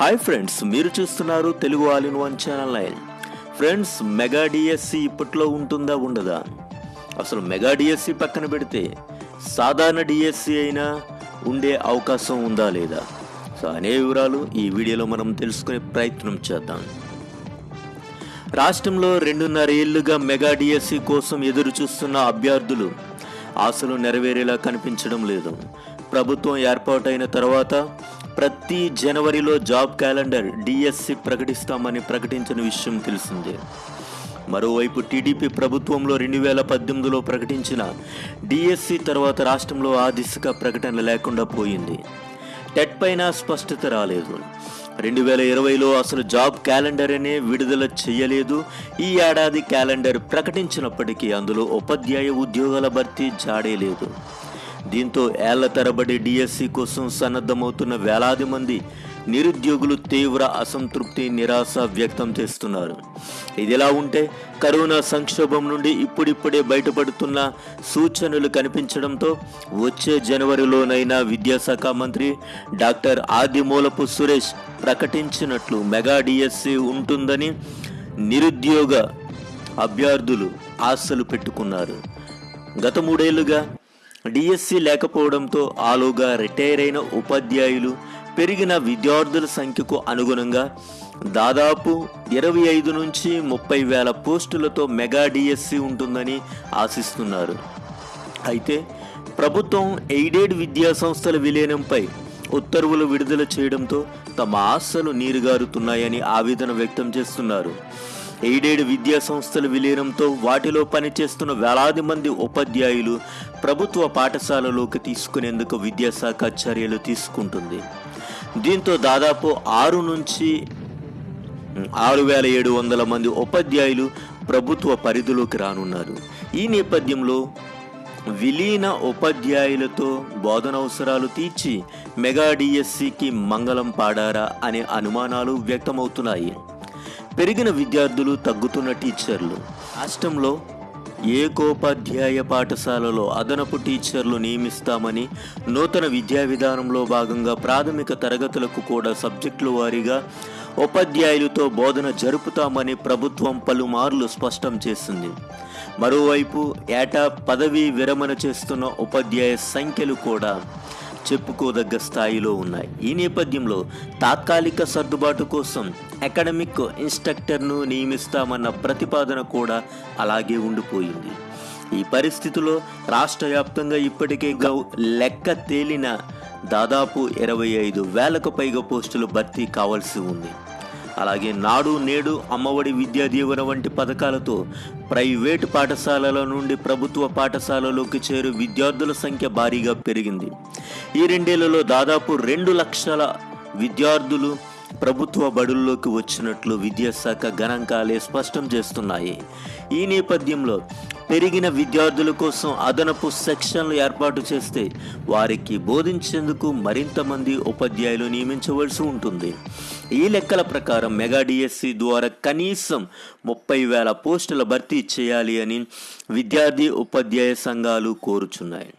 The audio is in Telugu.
హాయ్ ఫ్రెండ్స్ మీరు చూస్తున్నారు Telugu all in one channel nine friends mega DSC ఇప్పట్లో ఉంటుందా ఉండదా? అసలు మెగా డిఎస్సి పక్కన పెడితే సాధారణ డిఎస్సి అయినా ఉండే అవకాశం ఉందా లేదా? సో అనే వివరాలు ఈ వీడియోలో మనం తెలుసుకునే ప్రయత్నం చేద్దాం. రాష్ట్రంలో రెండున్నర ఏళ్ళుగా మెగా డిఎస్సి కోసం ఎదురు చూస్తున్న అభ్యర్థులు ఆశలు నెరవేరేలా కనిపించడం లేదు. ప్రభుత్వం ఏర్పాటైన తర్వాత ప్రతి జనవరిలో జాబ్ క్యాలెండర్ డిఎస్సి ప్రకటిస్తామని ప్రకటించిన విషయం తెలిసిందే. మరోవైపు టీడీపీ ప్రభుత్వంలో రెండు వేల పద్దెనిమిదిలో ప్రకటించిన డిఎస్సి తర్వాత రాష్ట్రంలో ఆ దిశగా ప్రకటన లేకుండా పోయింది. టెట్ పైన స్పష్టత రాలేదు. రెండు వేల ఇరవైలో అసలు జాబ్ క్యాలెండర్ అనే విడుదల చేయలేదు. ఈ ఏడాది క్యాలెండర్ ప్రకటించినప్పటికీ అందులో ఉపాధ్యాయ ఉద్యోగాల భర్తీ జాడే లేదు. దీంతో ఏళ్ళ తరబడి డిఎస్సి కోసం సన్నద్ధమవుతున్న వేలాది మంది నిరుద్యోగులు తీవ్ర అసంతృప్తి నిరాశ వ్యక్తం చేస్తున్నారు. ఇదిలా ఉంటే కరోనా సంక్షోభం నుండి ఇప్పుడిప్పుడే బయటపడుతున్న సూచనలు కనిపించడంతో వచ్చే జనవరిలోనైనా విద్యాశాఖ మంత్రి డాక్టర్ ఆదిమూలపు సురేష్ ప్రకటించినట్లు మెగా డిఎస్సి ఉంటుందని నిరుద్యోగ అభ్యర్థులు ఆశలు పెట్టుకున్నారు. గత మూడేళ్ళుగా డిఎస్సి లేకపోవడంతో ఆలోగా రిటైర్ అయిన ఉపాధ్యాయులు పెరిగిన విద్యార్థుల సంఖ్యకు అనుగుణంగా దాదాపు ఇరవై ఐదు నుంచి ముప్పై వేల పోస్టులతో మెగా డిఎస్సి ఉంటుందని ఆశిస్తున్నారు. అయితే ప్రభుత్వం ఎయిడెడ్ విద్యా సంస్థల విలీనంపై ఉత్తర్వులు విడుదల చేయడంతో తమ ఆశలు నీరుగారుతున్నాయని ఆవేదన వ్యక్తం చేస్తున్నారు. ఎయిడెడ్ విద్యా సంస్థల విలీనంతో వాటిలో పనిచేస్తున్న వేలాది మంది ఉపాధ్యాయులు ప్రభుత్వ పాఠశాలలోకి తీసుకునేందుకు విద్యాశాఖ చర్యలు తీసుకుంటుంది. దీంతో దాదాపు ఆరు నుంచి ఆరు వేల ఏడు వందల మంది ఉపాధ్యాయులు ప్రభుత్వ పరిధిలోకి రానున్నారు. ఈ నేపథ్యంలో విలీన ఉపాధ్యాయులతో బోధన అవసరాలు తీర్చి మెగా డిఎస్సికి మంగళం పాడారా అనే అనుమానాలు వ్యక్తమవుతున్నాయి. పెరిగిన విద్యార్థులు తగ్గుతున్న టీచర్లు. రాష్ట్రంలో ఏకోపాధ్యాయ పాఠశాలలో అదనపు టీచర్లు నియమిస్తామని నూతన విద్యా విధానంలో భాగంగా ప్రాథమిక తరగతులకు కూడా సబ్జెక్టుల వారీగా ఉపాధ్యాయులతో బోధన జరుపుతామని ప్రభుత్వం పలుమార్లు స్పష్టం చేసింది. మరోవైపు ఏటా పదవీ విరమణ చేస్తున్న ఉపాధ్యాయ సంఖ్యలు కూడా చెప్పుకోదగ్గ స్థాయిలో ఉన్నాయి. ఈ నేపథ్యంలో తాత్కాలిక సర్దుబాటు కోసం అకాడమిక్ ఇన్స్ట్రక్టర్ను నియమిస్తామన్న ప్రతిపాదన కూడా అలాగే ఉండిపోయింది. ఈ పరిస్థితిలో రాష్ట్ర వ్యాప్తంగా ఇప్పటికే గౌ లెక్క తేలిన దాదాపు ఇరవై ఐదు వేలకు పైగా పోస్టులు భర్తీ కావాల్సి ఉంది. అలాగే నాడు నేడు అమ్మఒడి విద్యా దీవెన వంటి పథకాలతో ప్రైవేటు పాఠశాలల నుండి ప్రభుత్వ పాఠశాలలోకి చేరు విద్యార్థుల సంఖ్య భారీగా పెరిగింది. ఈ రెండేళ్ళలో దాదాపు రెండు లక్షల విద్యార్థులు ప్రభుత్వ బడుల్లోకి వచ్చినట్లు విద్యాశాఖ గణాంకాలే స్పష్టం చేస్తున్నాయి. ఈ నేపథ్యంలో పెరిగిన విద్యార్థుల కోసం అదనపు సెక్షన్లు ఏర్పాటు చేస్తే వారికి బోధించేందుకు మరింత మంది ఉపాధ్యాయులు నియమించవలసి ఉంటుంది. ఈ లెక్కల ప్రకారం మెగా డిఎస్సి ద్వారా కనీసం ముప్పై వేల పోస్టుల భర్తీ చేయాలి అని విద్యార్థి ఉపాధ్యాయ సంఘాలు కోరుచున్నాయి.